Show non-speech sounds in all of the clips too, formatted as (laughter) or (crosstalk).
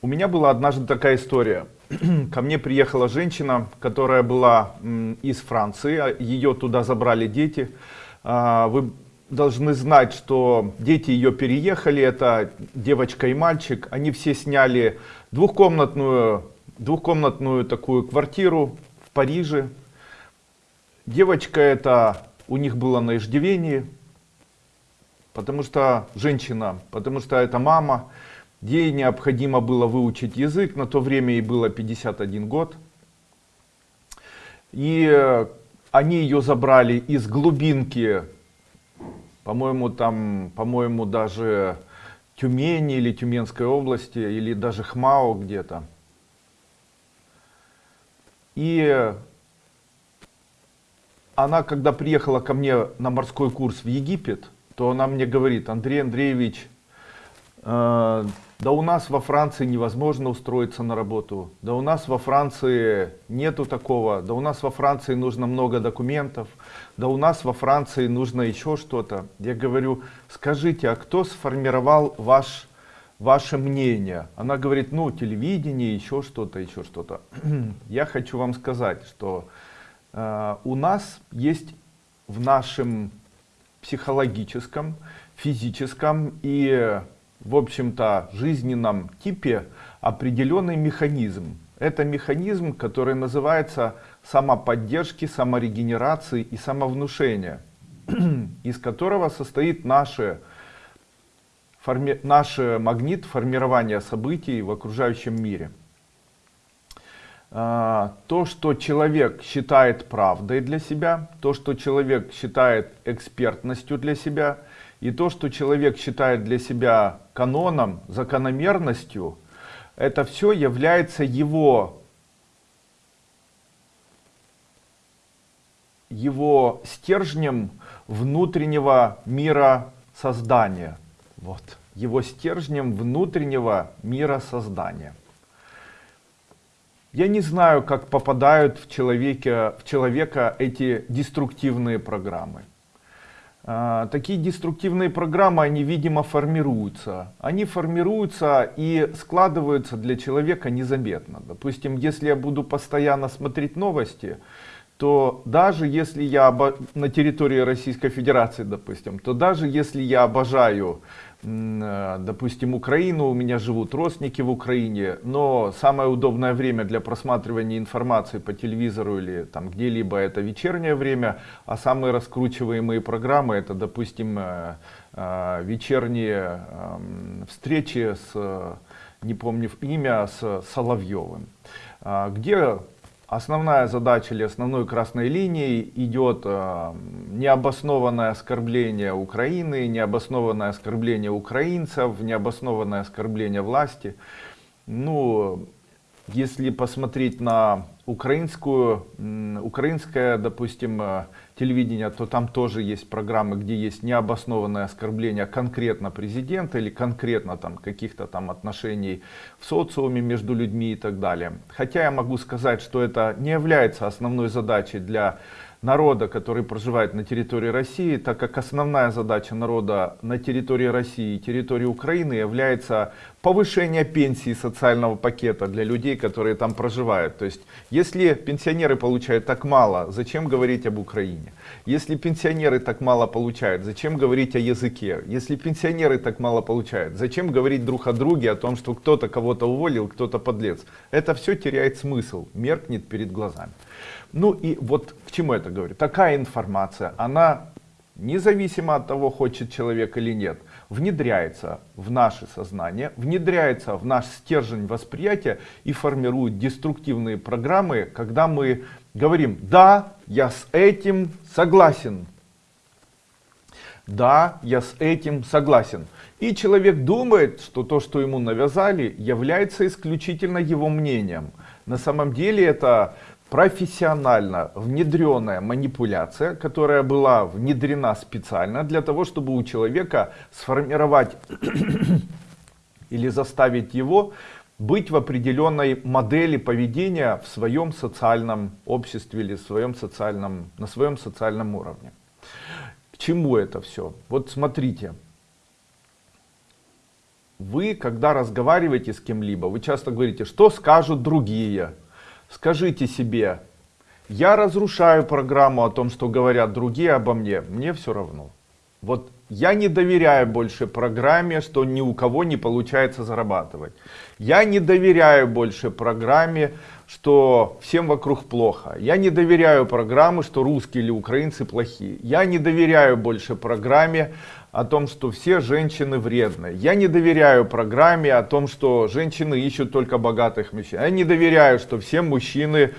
У меня была однажды такая история. (clears throat) Ко мне приехала женщина, которая была из Франции. а Ее туда забрали дети. А, Вы должны знать, что дети ее переехали. Это девочка и мальчик. Они все сняли двухкомнатную, двухкомнатную такую квартиру в Париже. Девочка это у них было на иждивении. Потому что женщина, потому что это мама. Ей необходимо было выучить язык, на то время ей было 51 год. И э, они ее забрали из глубинки, по-моему, там, по-моему, даже Тюмени или Тюменской области, или даже Хмао где-то. И она, когда приехала ко мне на морской курс в Египет, то она мне говорит, Андрей Андреевич, э, да у нас во Франции невозможно устроиться на работу, да у нас во Франции нету такого, да у нас во Франции нужно много документов, да у нас во Франции нужно еще что-то. Я говорю, скажите, а кто сформировал ваш, ваше мнение? Она говорит, ну телевидение, еще что-то, еще что-то. (clears throat) Я хочу вам сказать, что э, у нас есть в нашем психологическом, физическом и в общем-то жизненном типе определенный механизм. Это механизм, который называется самоподдержки, саморегенерации и самовнушения, (clears throat) из которого состоит наше, форми, наш магнит формирования событий в окружающем мире. А, то, что человек считает правдой для себя, то, что человек считает экспертностью для себя, и то, что человек считает для себя каноном, закономерностью, это все является его, его стержнем внутреннего мира создания. Вот. Его стержнем внутреннего мира создания. Я не знаю, как попадают в, человеке, в человека эти деструктивные программы. А, такие деструктивные программы, они, видимо, формируются. Они формируются и складываются для человека незаметно. Допустим, если я буду постоянно смотреть новости, то даже если я на территории Российской Федерации, допустим, то даже если я обожаю Э, допустим, Украину, у меня живут родственники в Украине, но самое удобное время для просматривания информации по телевизору или там где-либо это вечернее время, а самые раскручиваемые программы это, допустим, э, э, вечерние эм, встречи с, не помню имя, с Соловьевым, где Основная задача или основной красной линией идет э, необоснованное оскорбление Украины, необоснованное оскорбление украинцев, необоснованное оскорбление власти. Ну, если посмотреть на украинскую, украинское, допустим, э, телевидение, то там тоже есть программы, где есть необоснованное оскорбление конкретно президента или конкретно там каких-то там отношений в социуме между людьми и так далее. Хотя я могу сказать, что это не является основной задачей для народа, который проживает на территории России, так как основная задача народа на территории России и территории Украины является повышение пенсии социального пакета для людей, которые там проживают. То есть, если пенсионеры получают так мало, зачем говорить об Украине? Если пенсионеры так мало получают, зачем говорить о языке? Если пенсионеры так мало получают, зачем говорить друг о друге, о том, что кто-то кого-то уволил, кто-то подлец? Это все теряет смысл, меркнет перед глазами. Ну и вот к чему это говорю? Такая информация, она независимо от того, хочет человек или нет, внедряется в наше сознание, внедряется в наш стержень восприятия и формирует деструктивные программы, когда мы говорим, да, я с этим согласен. Да, я с этим согласен. И человек думает, что то, что ему навязали, является исключительно его мнением. На самом деле это профессионально внедренная манипуляция, которая была внедрена специально для того, чтобы у человека сформировать (coughs) или заставить его быть в определенной модели поведения в своем социальном обществе или в своем социальном, на своем социальном уровне. К чему это все? Вот смотрите, Вы, когда разговариваете с кем-либо, вы часто говорите, что скажут другие. Скажите себе, я разрушаю программу о том, что говорят другие обо мне, мне все равно. Вот я не доверяю больше программе, что ни у кого не получается зарабатывать. Я не доверяю больше программе, что всем вокруг плохо. Я не доверяю программе, что русские или украинцы плохие. Я не доверяю больше программе о том, что все женщины вредны. Я не доверяю программе о том, что женщины ищут только богатых мужчин. Я не доверяю, что все мужчины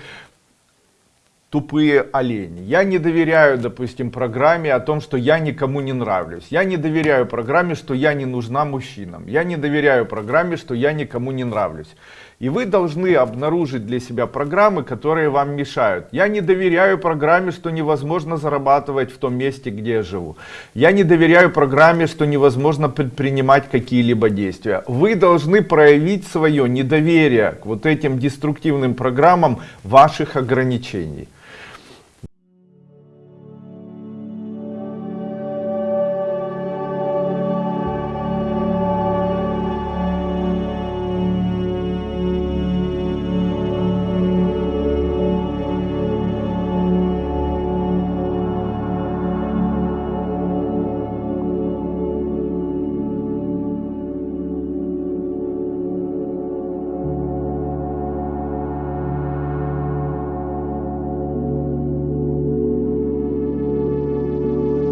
тупые олени. Я не доверяю, допустим, программе о том, что я никому не нравлюсь. Я не доверяю программе, что я не нужна мужчинам. Я не доверяю программе, что я никому не нравлюсь. И вы должны обнаружить для себя программы, которые вам мешают. Я не доверяю программе, что невозможно зарабатывать в том месте, где я живу. Я не доверяю программе, что невозможно предпринимать какие-либо действия. Вы должны проявить свое недоверие к вот этим деструктивным программам ваших ограничений.